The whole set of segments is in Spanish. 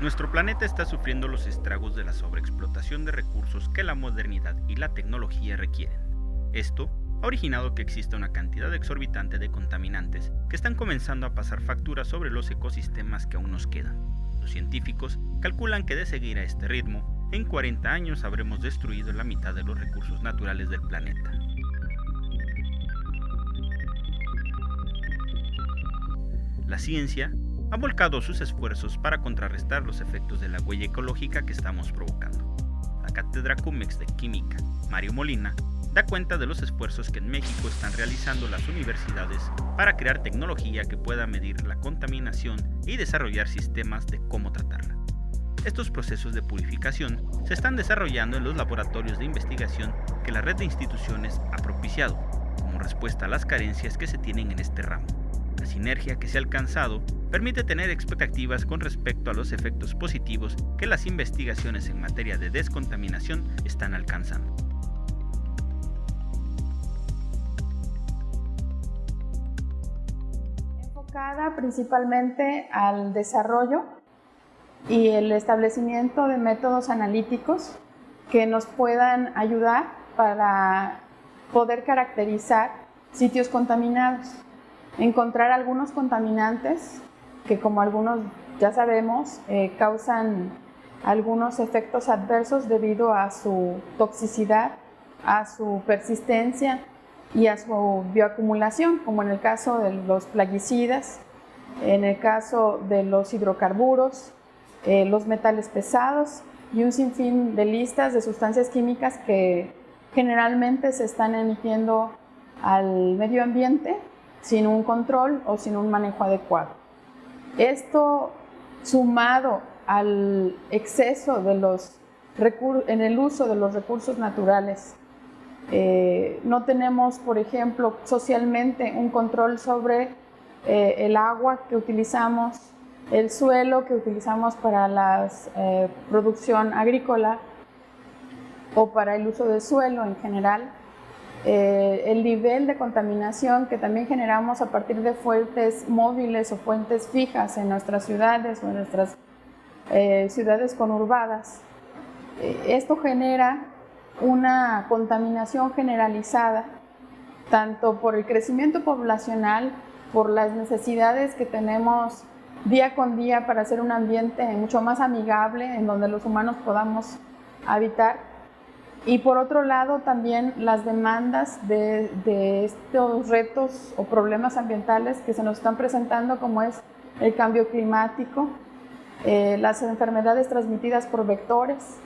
Nuestro planeta está sufriendo los estragos de la sobreexplotación de recursos que la modernidad y la tecnología requieren. Esto ha originado que exista una cantidad exorbitante de contaminantes que están comenzando a pasar facturas sobre los ecosistemas que aún nos quedan. Los científicos calculan que de seguir a este ritmo, en 40 años habremos destruido la mitad de los recursos naturales del planeta. La ciencia ha volcado sus esfuerzos para contrarrestar los efectos de la huella ecológica que estamos provocando. La cátedra CUMEX de Química, Mario Molina, da cuenta de los esfuerzos que en México están realizando las universidades para crear tecnología que pueda medir la contaminación y desarrollar sistemas de cómo tratarla. Estos procesos de purificación se están desarrollando en los laboratorios de investigación que la red de instituciones ha propiciado, como respuesta a las carencias que se tienen en este ramo. La sinergia que se ha alcanzado permite tener expectativas con respecto a los efectos positivos que las investigaciones en materia de descontaminación están alcanzando. Enfocada principalmente al desarrollo y el establecimiento de métodos analíticos que nos puedan ayudar para poder caracterizar sitios contaminados, encontrar algunos contaminantes que como algunos ya sabemos eh, causan algunos efectos adversos debido a su toxicidad, a su persistencia y a su bioacumulación, como en el caso de los plaguicidas, en el caso de los hidrocarburos, eh, los metales pesados y un sinfín de listas de sustancias químicas que generalmente se están emitiendo al medio ambiente sin un control o sin un manejo adecuado. Esto sumado al exceso de los en el uso de los recursos naturales. Eh, no tenemos, por ejemplo, socialmente un control sobre eh, el agua que utilizamos, el suelo que utilizamos para la eh, producción agrícola o para el uso del suelo en general. Eh, el nivel de contaminación que también generamos a partir de fuentes móviles o fuentes fijas en nuestras ciudades o en nuestras eh, ciudades conurbadas. Eh, esto genera una contaminación generalizada, tanto por el crecimiento poblacional, por las necesidades que tenemos día con día para hacer un ambiente mucho más amigable en donde los humanos podamos habitar, y por otro lado, también las demandas de, estos retos o problemas ambientales que se nos están presentando, como es el cambio climático, eh, las enfermedades transmitidas por vectores,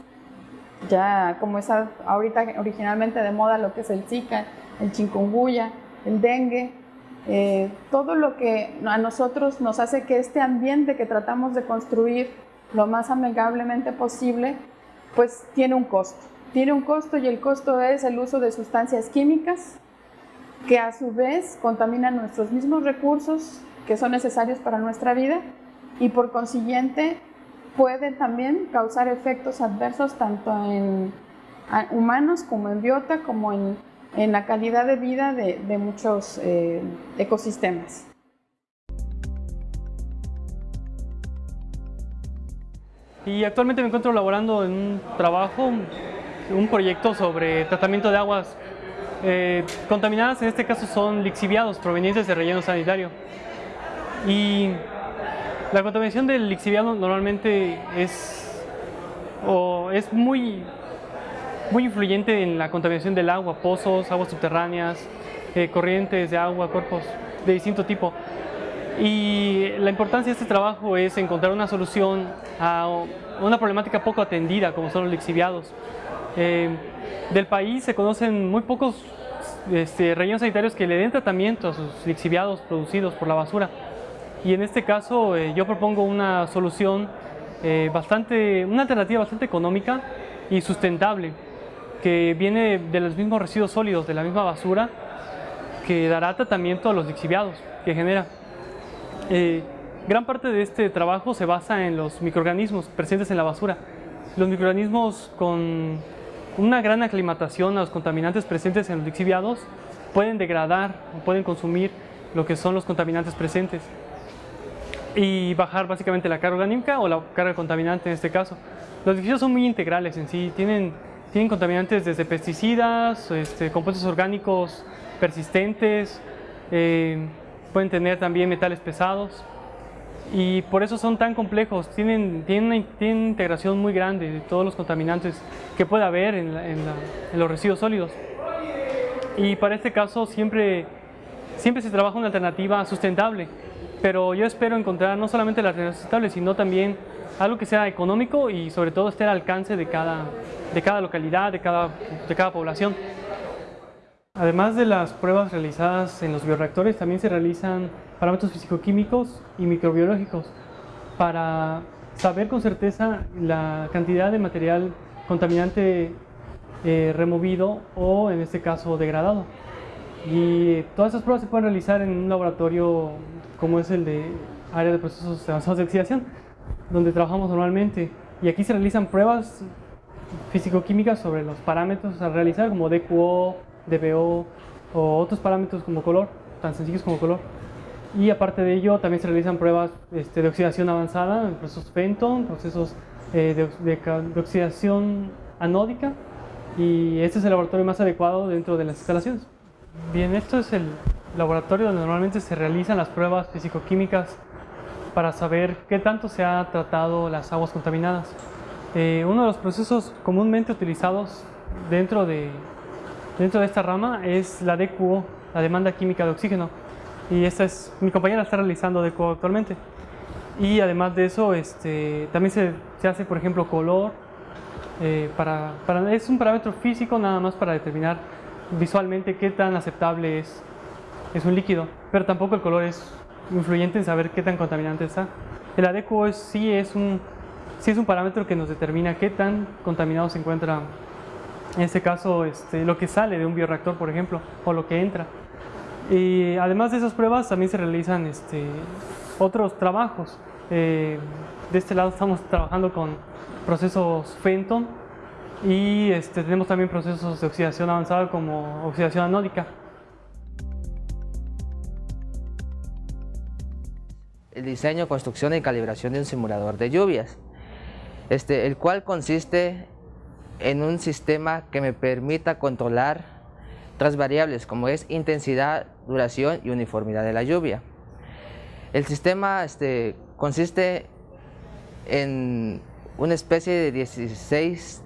ya como es ahorita originalmente de moda lo que es el Zika, el chikungunya, el dengue, eh, todo lo que a nosotros nos hace que este ambiente que tratamos de construir lo más amigablemente posible, pues tiene un costo tiene un costo y el costo es el uso de sustancias químicas que a su vez contaminan nuestros mismos recursos que son necesarios para nuestra vida y por consiguiente pueden también causar efectos adversos tanto en humanos como en biota como en, la calidad de vida de, muchos eh, ecosistemas. Y actualmente me encuentro laborando en un trabajo un proyecto sobre tratamiento de aguas eh, contaminadas, en este caso son lixiviados provenientes de relleno sanitario. Y la contaminación del lixiviado normalmente es, o es muy, muy influyente en la contaminación del agua, pozos, aguas subterráneas, eh, corrientes de agua, cuerpos de distinto tipo. Y la importancia de este trabajo es encontrar una solución a una problemática poco atendida como son los lixiviados. Eh, del país se conocen muy pocos este, rellenos sanitarios que le den tratamiento a sus lixiviados producidos por la basura. Y en este caso eh, yo propongo una solución eh, bastante, una alternativa bastante económica y sustentable que viene de los mismos residuos sólidos, de la misma basura, que dará tratamiento a los lixiviados que genera. gran parte de este trabajo se basa en los microorganismos presentes en la basura. Los microorganismos con una gran aclimatación a los contaminantes presentes en los lixiviados pueden degradar o pueden consumir lo que son los contaminantes presentes. y bajar básicamente la carga orgánica o la carga contaminante en este caso. Los lixiviados son muy integrales en sí, tienen, tienen contaminantes desde pesticidas, este, compuestos orgánicos persistentes, eh, pueden tener también metales pesados y por eso son tan complejos, tienen, tienen, una, integración muy grande de todos los contaminantes que puede haber en, en, los residuos sólidos. Y para este caso siempre, siempre se trabaja una alternativa sustentable, pero yo espero encontrar no solamente la alternativa sustentable, sino también algo que sea económico y sobre todo esté al alcance de cada, de cada localidad, de cada, de cada población. Además de las pruebas realizadas en los bioreactores, también se realizan parámetros físico-químicos y microbiológicos para saber con certeza la cantidad de material contaminante eh, removido o en este caso degradado. Y todas esas pruebas se pueden realizar en un laboratorio como es el de área de procesos avanzados de oxidación, donde trabajamos normalmente. Y aquí se realizan pruebas físico-químicas sobre los parámetros a realizar como DQO, DBO o otros parámetros como color, tan sencillos como color. Y aparte de ello, también se realizan pruebas este, de oxidación avanzada, procesos Fenton, procesos eh, de, oxidación anódica, y este es el laboratorio más adecuado dentro de las instalaciones. Bien, esto es el laboratorio donde normalmente se realizan las pruebas físico-químicas para saber qué tanto se ha tratado las aguas contaminadas. Eh, uno de los procesos comúnmente utilizados dentro de, dentro de esta rama es la DQO, la demanda química de oxígeno. Y esta es, mi compañera está realizando DQO actualmente. Y además de eso, este, también se, se hace, por ejemplo, color. Eh, para, para, es un parámetro físico nada más para determinar visualmente qué tan aceptable es, es un líquido. Pero tampoco el color es influyente en saber qué tan contaminante está. El ADQO sí, es un, sí es un parámetro que nos determina qué tan contaminado se encuentra en este caso este, lo que sale de un bioreactor, por ejemplo, o lo que entra. Y además de esas pruebas también se realizan este, otros trabajos. Eh, de este lado estamos trabajando con procesos Fenton y este, tenemos también procesos de oxidación avanzada como oxidación anódica. El diseño, construcción y calibración de un simulador de lluvias, este, el cual consiste en un sistema que me permita controlar tres variables como es intensidad, duración y uniformidad de la lluvia. El sistema este, consiste en una especie de 16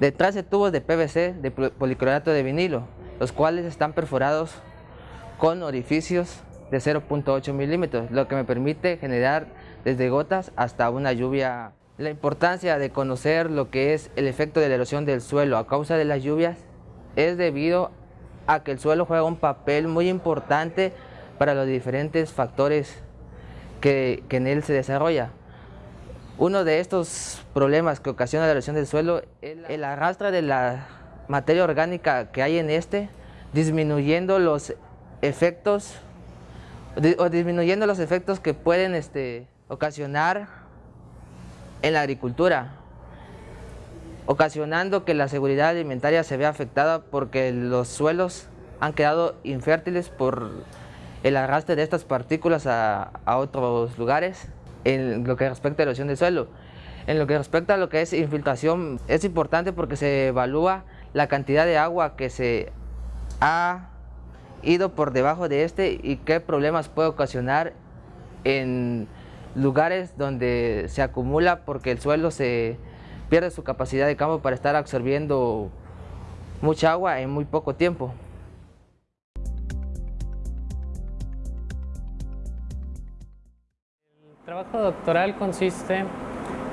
de 13 tubos de PVC de policlorato de vinilo, los cuales están perforados con orificios de 0.8 milímetros, lo que me permite generar desde gotas hasta una lluvia la importancia de conocer lo que es el efecto de la erosión del suelo a causa de las lluvias es debido a que el suelo juega un papel muy importante para los diferentes factores que, en él se desarrolla. Uno de estos problemas que ocasiona la erosión del suelo es el arrastre de la materia orgánica que hay en este, disminuyendo los efectos o disminuyendo los efectos que pueden este, ocasionar en la agricultura, ocasionando que la seguridad alimentaria se vea afectada porque los suelos han quedado infértiles por el arrastre de estas partículas a, otros lugares en lo que respecta a erosión del suelo. En lo que respecta a lo que es infiltración, es importante porque se evalúa la cantidad de agua que se ha ido por debajo de este y qué problemas puede ocasionar en lugares donde se acumula porque el suelo se pierde su capacidad de campo para estar absorbiendo mucha agua en muy poco tiempo. El trabajo doctoral consiste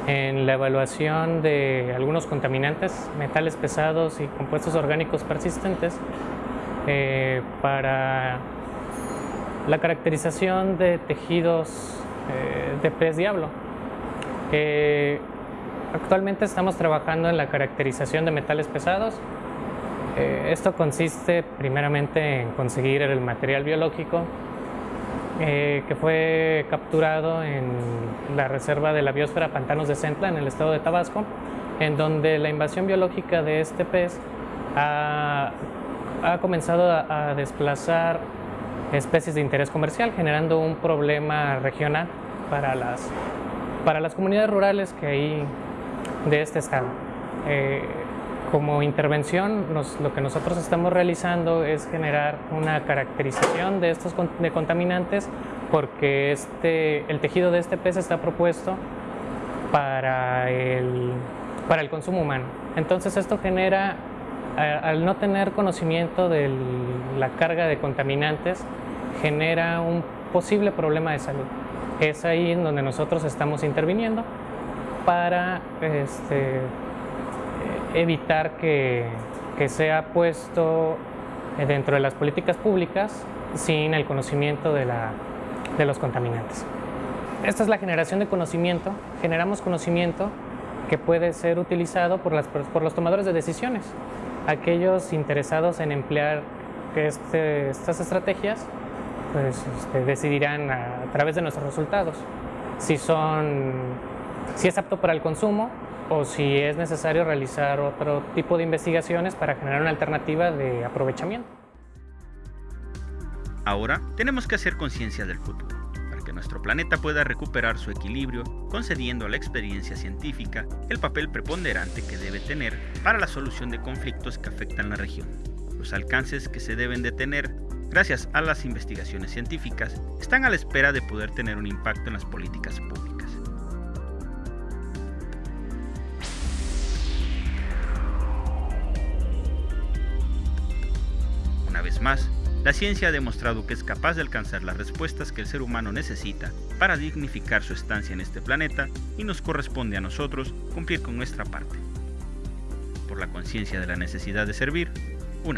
en la evaluación de algunos contaminantes, metales pesados y compuestos orgánicos persistentes eh, para la caracterización de tejidos eh, de pez diablo. actualmente estamos trabajando en la caracterización de metales pesados. Eh, esto consiste primeramente en conseguir el material biológico eh, que fue capturado en la reserva de la biosfera Pantanos de Centla en el estado de Tabasco, en donde la invasión biológica de este pez ha, comenzado a desplazar especies de interés comercial, generando un problema regional para las, para las comunidades rurales que hay de este estado. Eh, como intervención, lo que nosotros estamos realizando es generar una caracterización de estos de contaminantes porque este, el tejido de este pez está propuesto para el, para el consumo humano. Entonces esto genera, al no tener conocimiento de la carga de contaminantes, genera un posible problema de salud. Es ahí en donde nosotros estamos interviniendo para este, evitar que, que sea puesto dentro de las políticas públicas sin el conocimiento de, la, de los contaminantes. Esta es la generación de conocimiento. Generamos conocimiento que puede ser utilizado por, las, por los tomadores de decisiones. Aquellos interesados en emplear este, estas estrategias pues, este, decidirán a, a, través de nuestros resultados si, son, si es apto para el consumo o si es necesario realizar otro tipo de investigaciones para generar una alternativa de aprovechamiento. Ahora tenemos que hacer conciencia del futuro, para que nuestro planeta pueda recuperar su equilibrio, concediendo a la experiencia científica el papel preponderante que debe tener para la solución de conflictos que afectan la región. Los alcances que se deben de tener gracias a las investigaciones científicas están a la espera de poder tener un impacto en las políticas públicas. más, la ciencia ha demostrado que es capaz de alcanzar las respuestas que el ser humano necesita para dignificar su estancia en este planeta y nos corresponde a nosotros cumplir con nuestra parte. Por la conciencia de la necesidad de servir, un